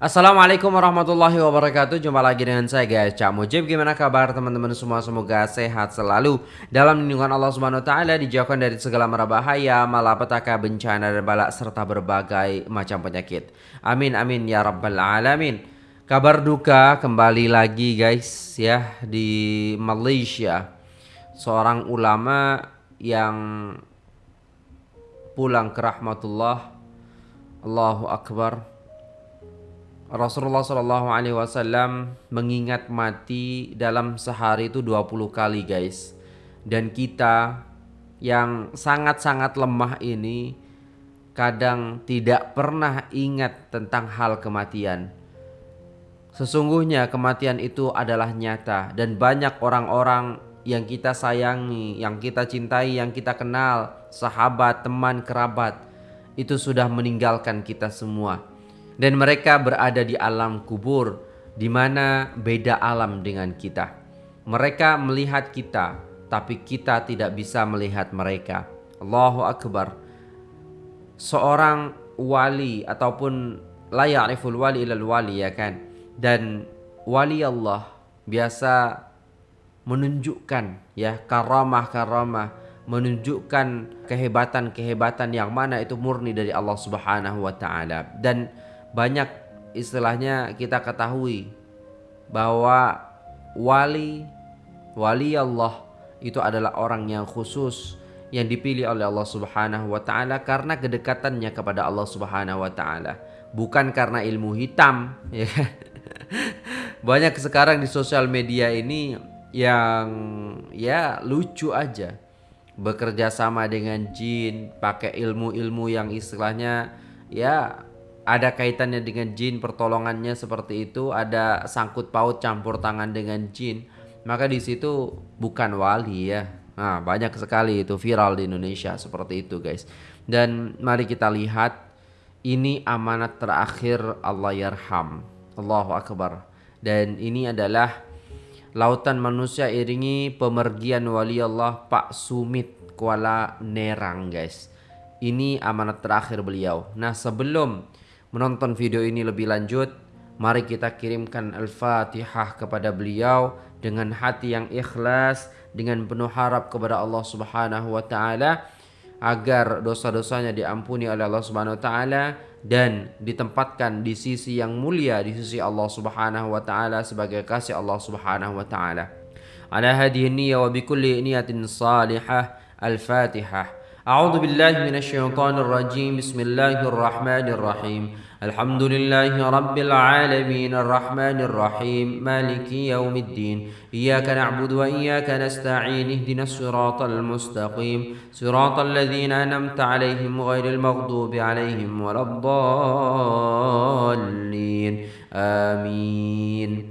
Assalamualaikum warahmatullahi wabarakatuh. Jumpa lagi dengan saya guys. Cak Mujib Gimana kabar teman-teman semua? Semoga sehat selalu. Dalam lindungan Allah subhanahu ta'ala Dijauhkan dari segala merabahaya Malapetaka bencana dan balak Serta berbagai macam penyakit. Amin amin ya rabbal alamin Kabar duka kembali lagi guys ya Di Malaysia. Seorang ulama yang Pulang ke rahmatullah. Allahu Akbar. Rasulullah Shallallahu Alaihi Wasallam mengingat mati dalam sehari itu 20 kali guys. Dan kita yang sangat-sangat lemah ini kadang tidak pernah ingat tentang hal kematian sesungguhnya kematian itu adalah nyata dan banyak orang-orang yang kita sayangi yang kita cintai yang kita kenal sahabat teman kerabat itu sudah meninggalkan kita semua dan mereka berada di alam kubur di mana beda alam dengan kita. Mereka melihat kita, tapi kita tidak bisa melihat mereka. Allahu Akbar. Seorang wali ataupun la wali ilal wali ya kan. Dan wali Allah biasa menunjukkan ya karamah-karamah menunjukkan kehebatan-kehebatan yang mana itu murni dari Allah Subhanahu wa taala dan banyak istilahnya kita ketahui bahwa wali wali Allah itu adalah orang yang khusus yang dipilih oleh Allah Subhanahu wa taala karena kedekatannya kepada Allah Subhanahu wa taala, bukan karena ilmu hitam ya. Banyak sekarang di sosial media ini yang ya lucu aja. Bekerja sama dengan jin, pakai ilmu-ilmu yang istilahnya ya ada kaitannya dengan jin pertolongannya seperti itu ada sangkut paut campur tangan dengan jin. Maka di situ bukan wali ya. Nah banyak sekali itu viral di Indonesia seperti itu guys. Dan mari kita lihat ini amanat terakhir Allah yarham. Allahu akbar dan ini adalah lautan manusia iringi pemergian wali Allah Pak Sumit Kuala Nerang guys. Ini amanat terakhir beliau. Nah sebelum menonton video ini lebih lanjut, mari kita kirimkan Al-Fatihah kepada beliau dengan hati yang ikhlas, dengan penuh harap kepada Allah Subhanahu wa taala agar dosa-dosanya diampuni oleh Allah Subhanahu wa taala dan ditempatkan di sisi yang mulia di sisi Allah Subhanahu wa taala sebagai kasih Allah Subhanahu wa taala. Ala hadhihi niyya wa bikulli niyatin salihah. Al-Fatihah. أعوذ بالله من الشيطان الرجيم. بسم الله الرحمن الرحيم. الحمد لله رب العالمين. الرحمن الرحيم. مالك يوم الدين. إياك نعبد وإياك نستعين. اهدنا الصراط المستقيم. صراط الذين أنمت عليهم غير المغضوب عليهم ولا الضالين. آمين.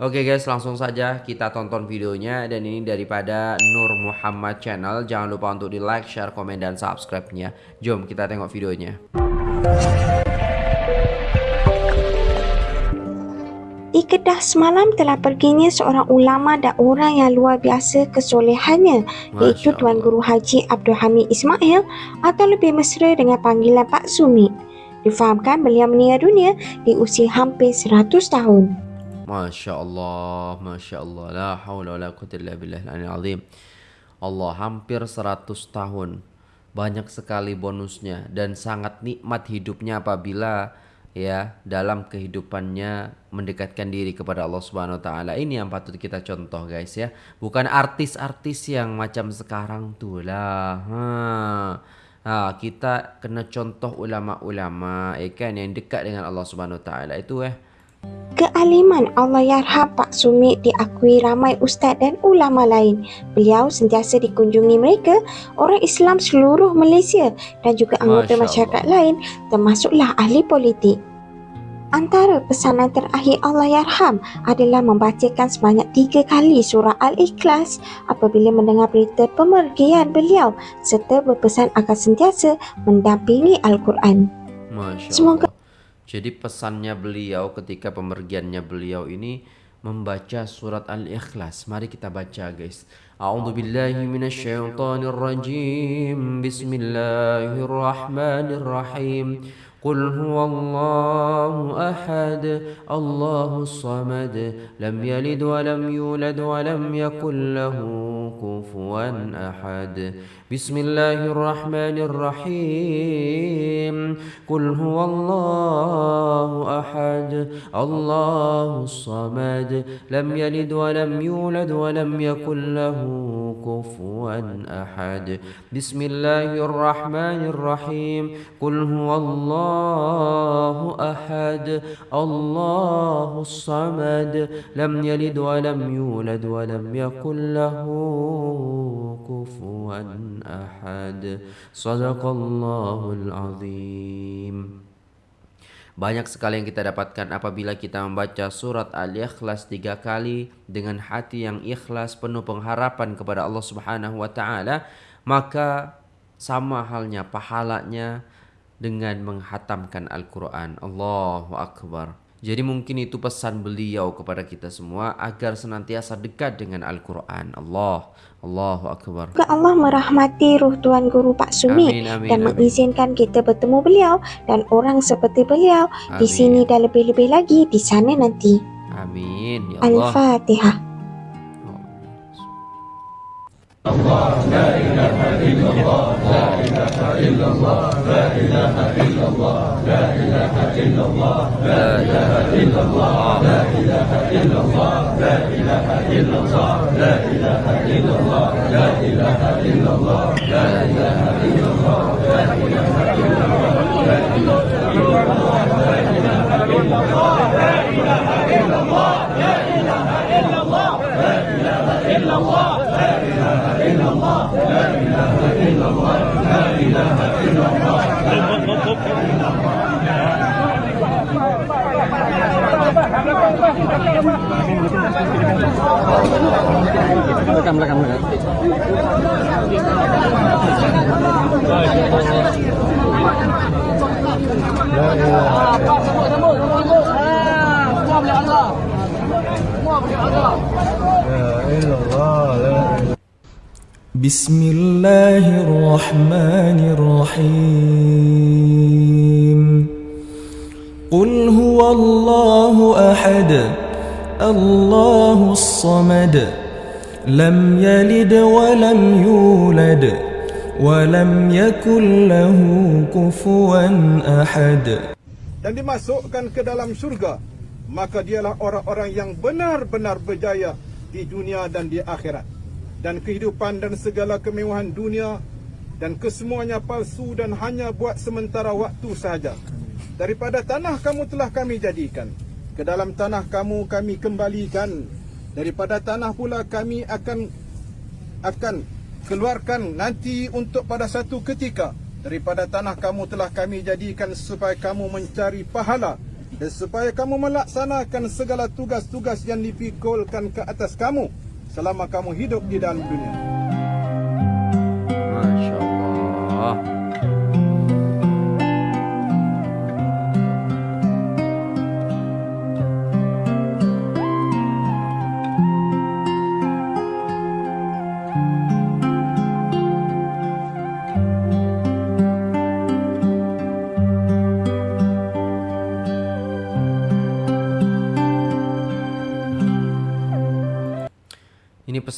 Oke guys langsung saja kita tonton videonya. Dan ini daripada Nur Muhammad Channel. Jangan lupa untuk di like, share, komen, dan subscribe-nya. Jom kita tengok videonya. Di Kedah semalam telah perginya seorang ulama dan orang yang luar biasa kesolehannya iaitu Tuan Guru Haji Abdul Hamid Ismail atau lebih mesra dengan panggilan Pak Sumi. Difahamkan beliau meninggal dunia di usia hampir 100 tahun. Masya Allah, Masya Allah, la haula wa la quwwata illa. Allah hampir 100 tahun. Banyak sekali bonusnya dan sangat nikmat hidupnya apabila ya dalam kehidupannya mendekatkan diri kepada Allah Subhanahu wa taala. Ini yang patut kita contoh guys ya. Bukan artis-artis yang macam sekarang tuh lah. Ha, kita kena contoh ulama-ulama ya kan yang dekat dengan Allah Subhanahu wa taala itu eh Kealiman Allah Yarham Pak Sumit diakui ramai ustaz dan ulama lain. Beliau sentiasa dikunjungi mereka, orang Islam seluruh Malaysia dan juga anggota masyarakat lain termasuklah ahli politik. Antara pesanan terakhir Allah Yarham adalah membacakan sebanyak tiga kali surah Al-Ikhlas apabila mendengar berita pemergian beliau serta berpesan agar sentiasa mendampingi Al-Quran. Semoga jadi pesannya beliau ketika pemergiannya beliau ini membaca surat Al-Ikhlas. Mari kita baca guys. A'udzu billahi minasyaitonir rajim. Bismillahirrahmanirrahim. قل هو الله أحد الله الصمد لم يلد ولم يولد ولم يكن له كفوا أحد. بسم الله الرحمن الرحيم. قل هو الله أحد الله الصمد لم يلد ولم يولد ولم يكن له كفوا أحد. بسم الله الرحمن الرحيم. قل هو الله أحد الله الصمد لم يلد ولم يولد ولم يكن له كفوا أحد صدق الله العظيم Banyak sekali yang kita dapatkan apabila kita membaca surat Al-Ikhlas tiga kali dengan hati yang ikhlas penuh pengharapan kepada Allah Subhanahu wa taala, maka sama halnya pahalanya dengan menghatamkan Al-Quran. Allahu Akbar. Jadi mungkin itu pesan beliau kepada kita semua agar senantiasa dekat dengan Al-Quran. Allah, Allahu Akbar. Semoga Allah merahmati ruh Tuan Guru Pak Sumi amin, amin, dan amin. mengizinkan kita bertemu beliau dan orang seperti beliau amin. di sini dan lebih-lebih lagi di sana nanti. Amin. Ya Allah. Al-Fatihah. Allah, la ilaha illallah. الله لا إله إلا الله لا إله إلا الله لا إله إلا الله لا إله إلا الله لا إله إلا الله لا إله إلا الله لا إله إلا الله لا إله إلا الله لا إله إلا الله لا إله إلا الله لا إله إلا الله لا إله إلا الله لا إله إلا الله Rekam, rekam, rekam. بسم الله الرحمن الرحيم قل هو الله أحد الله الصمد لم يلد ولم يولد ولم يكن له كفوا أحد dan dimasukkan ke dalam surga maka dialah orang-orang yang benar-benar berjaya di dunia dan di akhirat dan kehidupan dan segala kemewahan dunia dan kesemuanya palsu dan hanya buat sementara waktu sahaja. Daripada tanah kamu telah kami jadikan. Ke dalam tanah kamu kami kembalikan. Daripada tanah pula kami akan akan keluarkan nanti untuk pada satu ketika. Daripada tanah kamu telah kami jadikan supaya kamu mencari pahala dan supaya kamu melaksanakan segala tugas-tugas yang dipikulkan ke atas kamu selama kamu hidup di dalam dunia.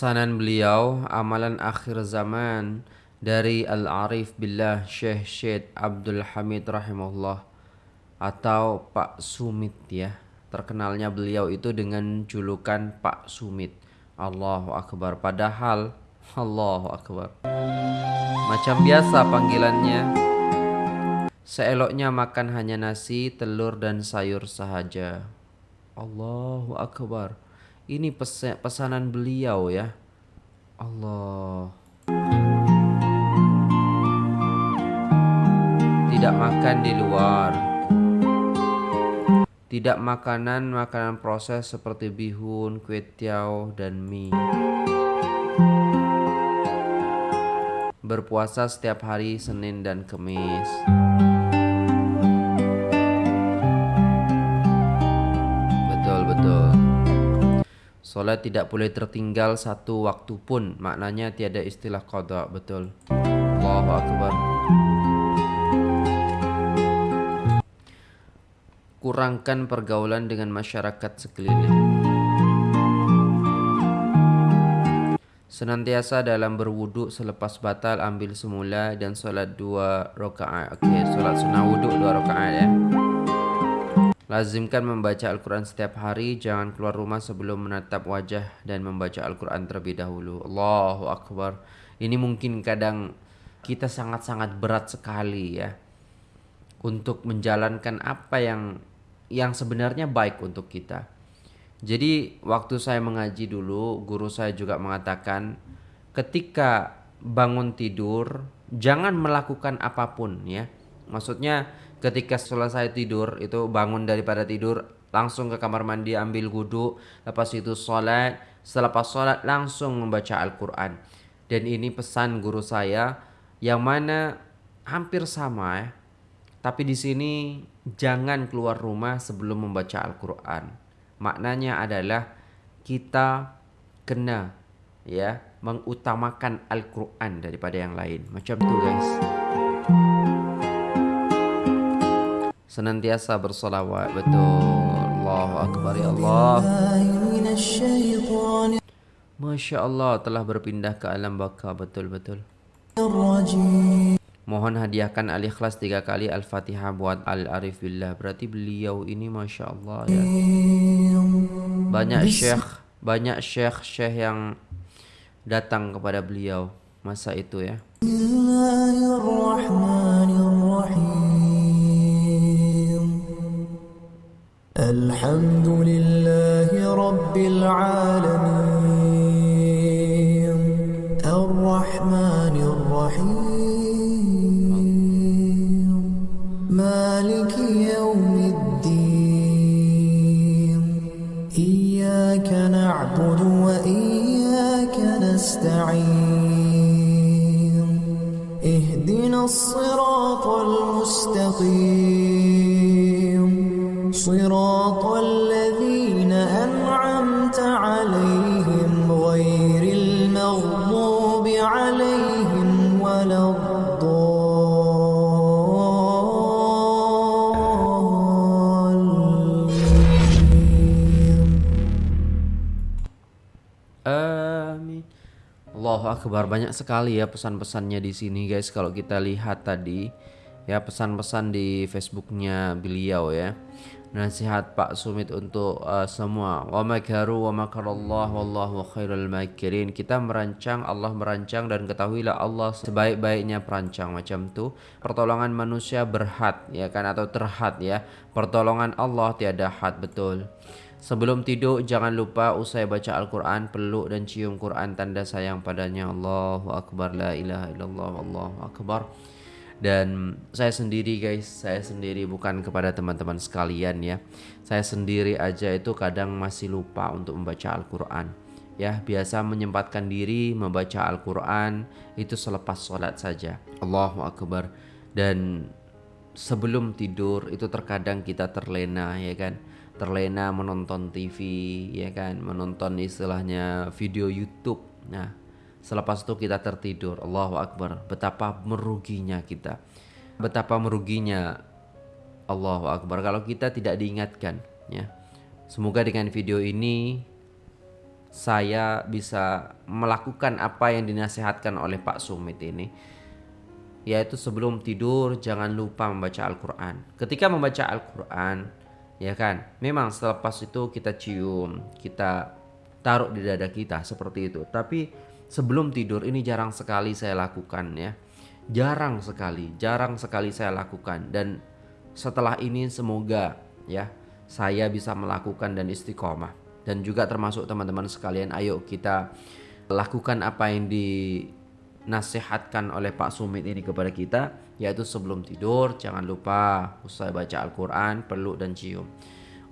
Pesanan beliau, amalan akhir zaman dari Al-Arif Billah Syekh Syed Abdul Hamid rahimahullah atau Pak Sumit ya. Terkenalnya beliau itu dengan julukan Pak Sumit. Allahu Akbar. Padahal Allahu Akbar. Macam biasa panggilannya. Seeloknya makan hanya nasi, telur dan sayur sahaja. Allahu Akbar. Ini pesanan beliau ya. Allah. Tidak makan di luar. Tidak makanan makanan proses seperti bihun, kue tiaw, dan mie. Berpuasa setiap hari Senin dan Kamis. Solat tidak boleh tertinggal satu waktu pun. Maknanya tiada istilah qada, betul. Allahu akbar. Kurangkan pergaulan dengan masyarakat sekeliling. Senantiasa dalam berwuduk selepas batal ambil semula dan solat dua rakaat. Okey, solat sunnah wuduk dua rakaat ya. Lazimkan membaca Al-Quran setiap hari Jangan keluar rumah sebelum menatap wajah Dan membaca Al-Quran terlebih dahulu. Allahu Akbar. Ini mungkin kadang kita sangat-sangat berat sekali ya Untuk menjalankan apa yang Yang sebenarnya baik untuk kita. Jadi waktu saya mengaji dulu Guru saya juga mengatakan Ketika bangun tidur Jangan melakukan apa pun ya. Maksudnya ketika selesai tidur itu bangun daripada tidur langsung ke kamar mandi ambil wudhu lepas itu sholat. Selepas sholat langsung membaca Al-Quran. Dan ini pesan guru saya yang mana hampir sama ya tapi di sini jangan keluar rumah sebelum membaca Al-Quran. Maknanya adalah kita kena ya mengutamakan Al-Quran daripada yang lain. Macam tu guys senantiasa bersolawat. Betul. Allahu Akbar ya Allah. Masya Allah telah berpindah ke alam baka. Betul-betul Mohon hadiahkan al-ikhlas tiga kali al-fatihah buat al-arif billah. Berarti beliau ini Masya Allah ya. Banyak syekh Banyak syekh-syekh yang datang kepada beliau Masa itu ya الحمد لله رب العالمين. الرحمن الرحيم. مالك يوم الدين. إياك نعبد وإياك نستعين. اهدنا الصراط المستقيم. صراط الذين أنعمت عليهم غير المغضوب عليهم ولا الضالين Amin. Allahu Akbar banyak sekali ya pesan-pesannya di sini guys kalau kita lihat tadi ya pesan-pesan di Facebooknya beliau ya Nasihat Pak Sumit untuk uh, semua. Wa makaru wa makarallah wallahu khairul makirin. Kita merancang Allah merancang dan ketahuilah Allah sebaik-baiknya perancang. Macam tu pertolongan manusia berhad ya kan? Atau terhad ya. Pertolongan Allah tiada had betul. Sebelum tidur jangan lupa usai baca Al-Quran peluk dan cium Quran tanda sayang padanya. Allahu Akbar la ilaha illallah Allahu Akbar dan saya sendiri guys saya sendiri bukan kepada teman-teman sekalian ya. Saya sendiri aja itu kadang masih lupa untuk membaca Al-Quran ya. Biasa menyempatkan diri membaca Al-Quran itu selepas sholat saja. Allahu Akbar. Dan sebelum tidur itu terkadang kita terlena ya kan? Terlena menonton TV ya kan? Menonton istilahnya video YouTube. Nah Selepas itu kita tertidur. Allahu Akbar. Betapa meruginya kita. Betapa meruginya Allahu Akbar kalau kita tidak diingatkan ya. Semoga dengan video ini saya bisa melakukan apa yang dinasihatkan oleh Pak Sumit ini yaitu sebelum tidur jangan lupa membaca Al-Qur'an. Ketika membaca Al-Qur'an ya kan, memang selepas itu kita cium, kita taruh di dada kita seperti itu. Tapi sebelum tidur ini jarang sekali saya lakukan ya. Jarang sekali, jarang sekali saya lakukan dan setelah ini semoga ya saya bisa melakukan dan istiqomah dan juga termasuk teman-teman sekalian ayo kita lakukan apa yang dinasihatkan oleh Pak Sumit ini kepada kita yaitu sebelum tidur jangan lupa usai baca Al-Qur'an peluk dan cium.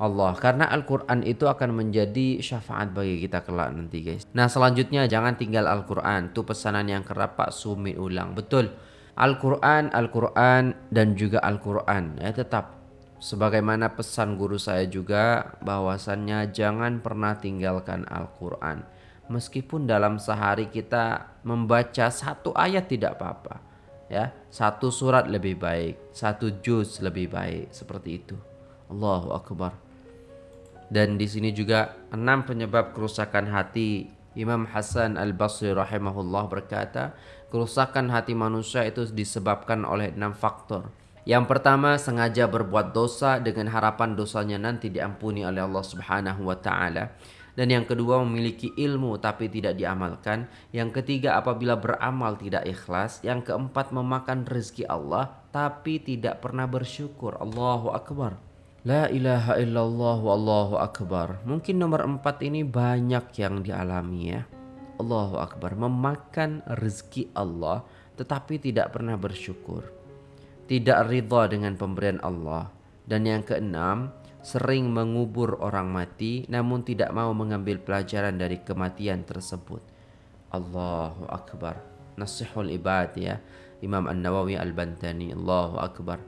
Allah karena Al-Quran itu akan menjadi syafaat bagi kita kelak nanti guys nah selanjutnya jangan tinggal Al-Quran itu pesanan yang kerap Pak Sumi ulang betul Al-Quran Al-Quran dan juga Al-Quran ya tetap sebagaimana pesan guru saya juga bahwasannya jangan pernah tinggalkan Al-Qur'an. Meskipun dalam sehari kita membaca satu ayat tidak apa-apa. Ya, satu surat lebih baik, satu juz lebih baik seperti itu. Allahu akbar. Dan di sini juga enam penyebab kerusakan hati. Imam Hasan Al-Basri rahimahullah berkata, kerusakan hati manusia itu disebabkan oleh enam faktor. Yang pertama, sengaja berbuat dosa dengan harapan dosanya nanti diampuni oleh Allah Subhanahu wa taala. Dan yang kedua, memiliki ilmu tapi tidak diamalkan. Yang ketiga, apabila beramal tidak ikhlas. Yang keempat, memakan rezeki Allah tapi tidak pernah bersyukur. Allahu akbar. La ilaha illallah wallahu akbar. Mungkin nomor empat ini banyak yang dialami ya. Allahu akbar. Memakan rezeki Allah tetapi tidak pernah bersyukur tidak ridha dengan pemberian Allah. Dan yang keenam, sering mengubur orang mati namun tidak mau mengambil pelajaran dari kematian tersebut. Allahu Akbar. Nasihul ibad ya. Imam An-Nawawi Al-Bantani. Allahu Akbar.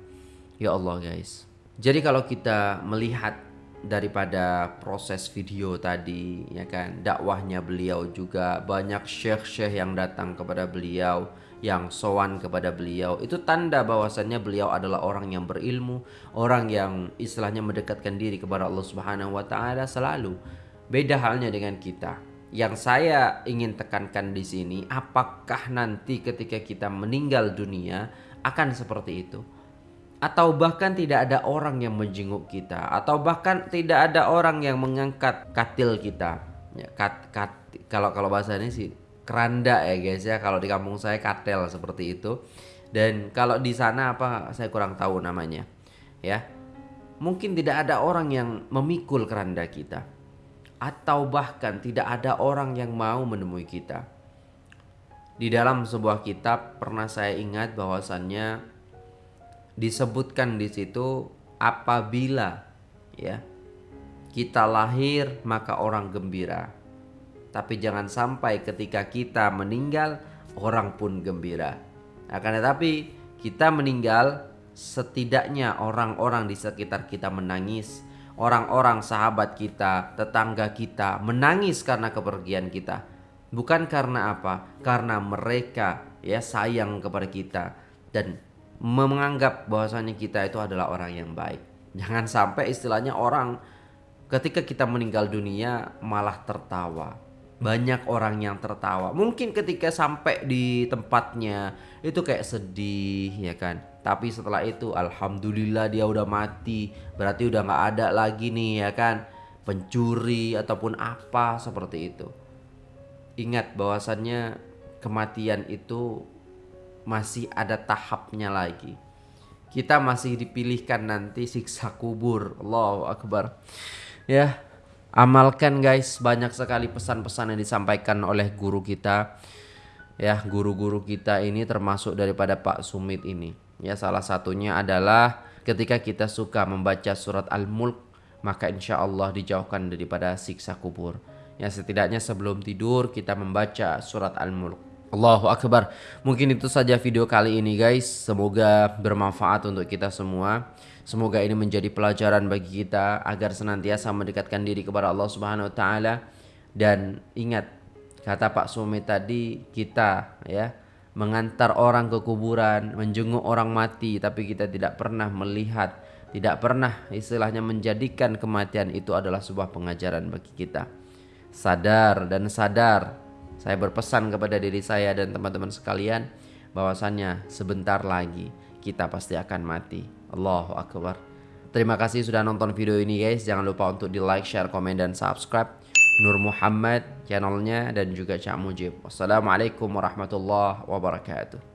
Ya Allah guys. Jadi kalau kita melihat daripada proses video tadi ya kan dakwahnya beliau juga banyak syekh-syekh yang datang kepada beliau yang sowan kepada beliau itu tanda bahwasannya beliau adalah orang yang berilmu orang yang istilahnya mendekatkan diri kepada Allah Subhanahu wa taala selalu. Beda halnya dengan kita. Yang saya ingin tekankan di sini apakah nanti ketika kita meninggal dunia akan seperti itu atau bahkan tidak ada orang yang menjenguk kita. Atau bahkan tidak ada orang yang mengangkat katil kita. Ya kat, kat kalau kalau bahasa ini sih keranda ya guys ya. Kalau di kampung saya katel seperti itu. Dan kalau di sana apa saya kurang tahu namanya. Ya mungkin tidak ada orang yang memikul keranda kita. Atau bahkan tidak ada orang yang mau menemui kita. Di dalam sebuah kitab pernah saya ingat bahwasannya disebutkan di situ apabila ya kita lahir maka orang gembira. Tapi jangan sampai ketika kita meninggal orang pun gembira. Akan tetapi kita meninggal setidaknya orang-orang di sekitar kita menangis. Orang-orang sahabat kita, tetangga kita menangis karena kepergian kita. Bukan karena apa? Karena mereka ya sayang kepada kita dan menganggap bahwasanya kita itu adalah orang yang baik. Jangan sampai istilahnya orang ketika kita meninggal dunia malah tertawa. Banyak orang yang tertawa. Mungkin ketika sampai di tempatnya itu kayak sedih ya kan. Tapi setelah itu alhamdulillah dia udah mati. Berarti udah nggak ada lagi nih ya kan pencuri ataupun apa seperti itu. Ingat bahwasannya kematian itu masih ada tahapnya lagi. Kita masih dipilihkan nanti siksa kubur. Allahu Akbar. Ya, amalkan guys. Banyak sekali pesan-pesan yang disampaikan oleh guru kita. Ya, guru-guru kita ini termasuk daripada Pak Sumit ini. Ya, salah satunya adalah ketika kita suka membaca surat Al-Mulk, maka insya Allah dijauhkan daripada siksa kubur. Ya, setidaknya sebelum tidur kita membaca surat Al-Mulk. Allahu Akbar. Mungkin itu saja video kali ini guys. Semoga bermanfaat untuk kita semua. Semoga ini menjadi pelajaran bagi kita agar senantiasa mendekatkan diri kepada Allah Subhanahu wa taala dan ingat kata Pak Sumi tadi kita ya mengantar orang ke kuburan, menjenguk orang mati tapi kita tidak pernah melihat, tidak pernah istilahnya menjadikan kematian itu adalah sebuah pengajaran bagi kita. Sadar dan sadar saya berpesan kepada diri saya dan teman-teman sekalian bahwasannya sebentar lagi kita pasti akan mati. Allahu Akbar. Terima kasih sudah nonton video ini guys. Jangan lupa untuk di like, share, komen, dan subscribe. Nur Muhammad channelnya dan juga Cak Mujib. Wassalamualaikum warahmatullahi wabarakatuh.